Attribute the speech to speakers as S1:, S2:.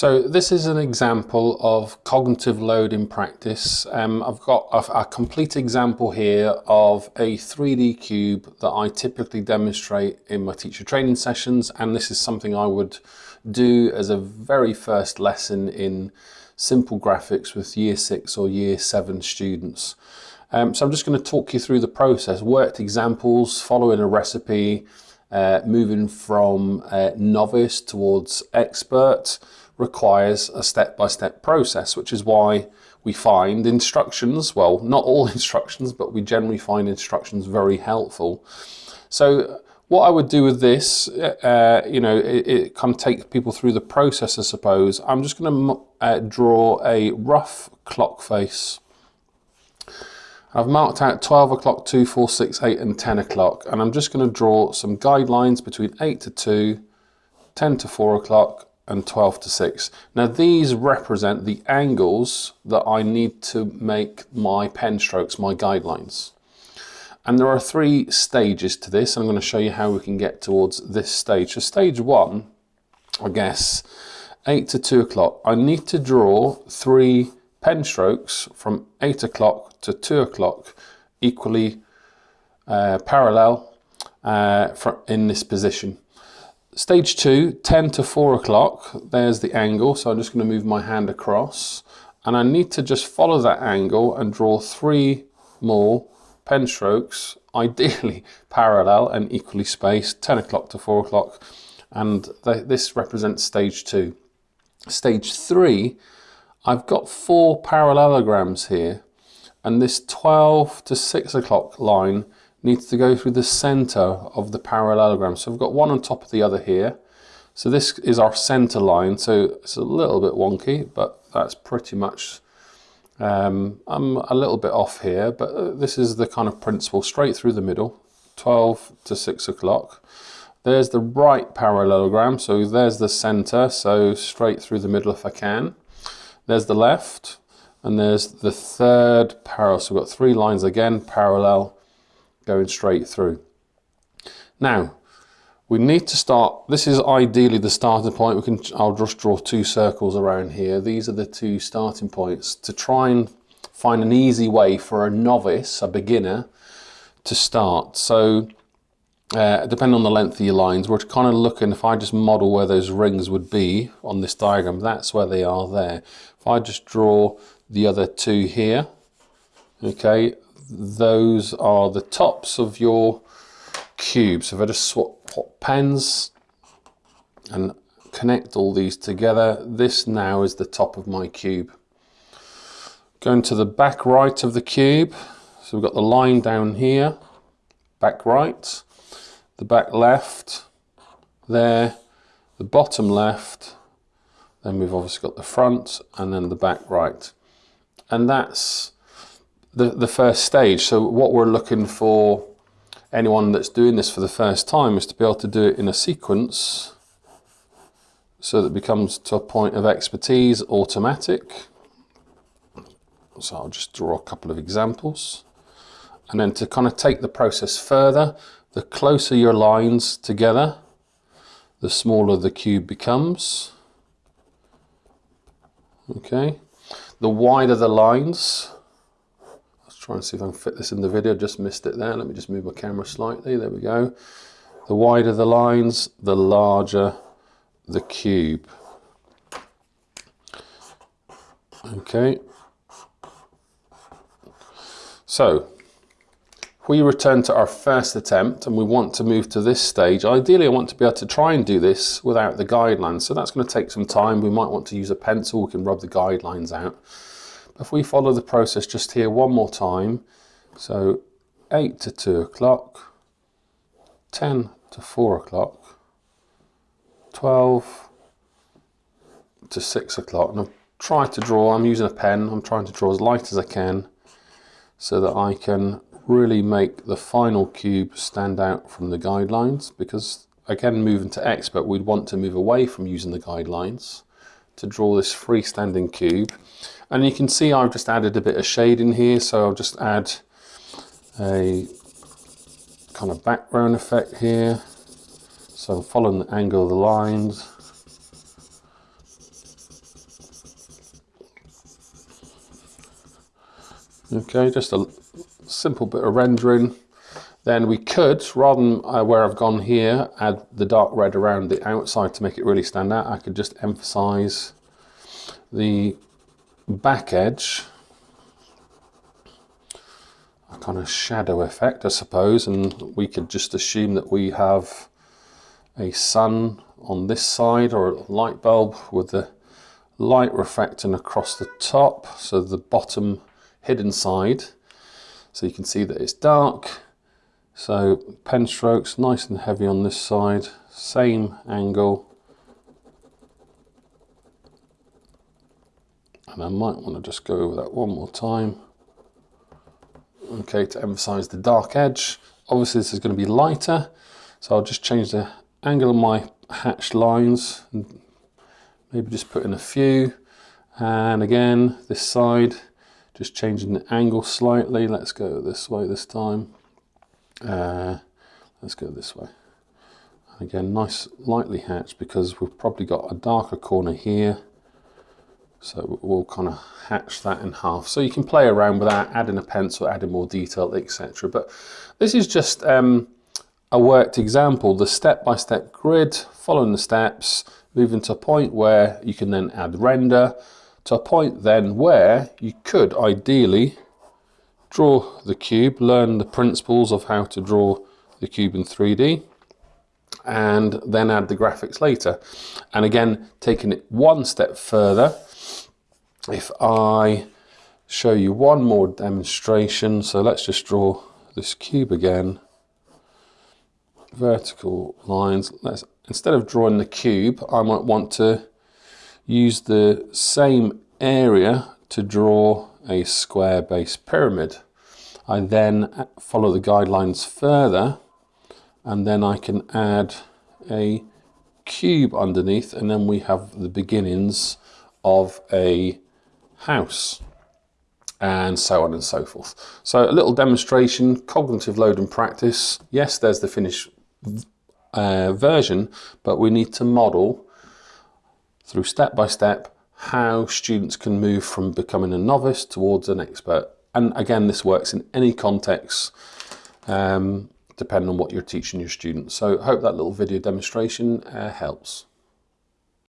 S1: So this is an example of cognitive load in practice. Um, I've got a, a, complete example here of a 3D cube that I typically demonstrate in my teacher training sessions and this is something I would do as a very first lesson in simple graphics with year 6 or year 7 students. Um, so I'm just going to talk you through the process, worked examples, following a recipe, uh, moving from uh, novice towards expert, requires a step-by-step -step process, which is why we find instructions, well, not all instructions, but we generally find instructions very helpful. So what I would do with this, uh, you know, it, it kind of takes people through the process, I suppose. I'm just going to uh, draw a rough clock face. I've marked out 12 o'clock, 2, 4, 6, 8 and 10 o'clock and I'm just going to draw some guidelines between 8 to 2, 10 to 4 o'clock and 12 to 6. Now these represent the angles that I need to make my pen strokes, my guidelines. And there are three stages to this. I'm going to show you how we can get towards this stage. So stage one, I guess, 8 to 2 o'clock. I need to draw three pen strokes from 8 o'clock to 2 o'clock equally uh, parallel uh, in this position. Stage two, 10 to 4 o'clock, there's the angle, so I'm just going to move my hand across. And I need to just follow that angle and draw three more pen strokes, ideally parallel and equally spaced, 10 o'clock to 4 o'clock. And th this represents stage two. Stage three, I've got four parallelograms here. And this 12 to 6 o'clock line needs to go through the center of the parallelogram. So we've got one on top of the other here. So this is our center line. So it's a little bit wonky, but that's pretty much, um, I'm a little bit off here, but uh, this is the kind of principle straight through the middle, 12 to 6 o'clock. There's the right parallelogram, so there's the center, so straight through the middle if I can. There's the left, and there's the third parallel. So we've got three lines again, parallel, going straight through. Now, we need to start, this is ideally the starting point. We can, I'll just draw two circles around here. These are the two starting points to try and find an easy way for a novice, a beginner, to start. So uh, depending on the length of your lines, we're kind of looking, if I just model where those rings would be on this diagram, that's where they are there. If I just draw the other two here, okay, those are the tops of your cube. So if I just swap pens and connect all these together, this now is the top of my cube. Going to the back right of the cube, so we've got the line down here, back right, the back left, there, the bottom left, then we've obviously got the front and then the back right. And that's the, the first stage. So what we're looking for anyone that's doing this for the first time is to be able to do it in a sequence so that it becomes to a point of expertise automatic. So I'll just draw a couple of examples. And then to kind of take the process further, the closer your lines together, the smaller the cube becomes. Okay. The wider the lines, try and see if I can fit this in the video. Just missed it there. Let me just move my camera slightly. There we go. The wider the lines, the larger the cube. Okay. So, we return to our first attempt and we want to move to this stage, ideally I want to be able to try and do this without the guidelines. So that's going to take some time. We might want to use a pencil. We can rub the guidelines out. If we follow the process just here one more time, so 8 to 2 o'clock, 10 to 4 o'clock, 12 to 6 o'clock. And I'm trying to draw, I'm using a pen, I'm trying to draw as light as I can so that I can really make the final cube stand out from the guidelines because again moving to expert we'd want to move away from using the guidelines to draw this freestanding cube. And you can see I've just added a bit of shade in here, so I'll just add a kind of background effect here. So I'm following the angle of the lines. Okay, just a simple bit of rendering. Then we could, rather than uh, where I've gone here, add the dark red around the outside to make it really stand out. I could just emphasize the back edge a kind of shadow effect I suppose and we could just assume that we have a sun on this side or a light bulb with the light reflecting across the top so the bottom hidden side so you can see that it's dark so pen strokes nice and heavy on this side same angle. And I might want to just go over that one more time. Okay to emphasize the dark edge. Obviously this is going to be lighter so I'll just change the angle of my hatched lines maybe just put in a few. And again this side just changing the angle slightly. Let's go this way this time uh, let's go this way again nice lightly hatched because we've probably got a darker corner here so we'll kind of hatch that in half. So you can play around with that, adding a pencil, adding more detail, etc. But this is just um, a worked example, the step-by-step -step grid, following the steps, moving to a point where you can then add render, to a point then where you could ideally draw the cube, learn the principles of how to draw the cube in 3D, and then add the graphics later. And again, taking it one step further, if I show you one more demonstration, so let's just draw this cube again, vertical lines, let's, instead of drawing the cube, I might want to use the same area to draw a square base pyramid. I then follow the guidelines further and then I can add a cube underneath and then we have the beginnings of a house and so on and so forth. So a little demonstration, cognitive load and practice. Yes, there's the finished uh, version, but we need to model through step by step how students can move from becoming a novice towards an expert. And again, this works in any context, um, depending on what you're teaching your students. So hope that little video demonstration uh, helps.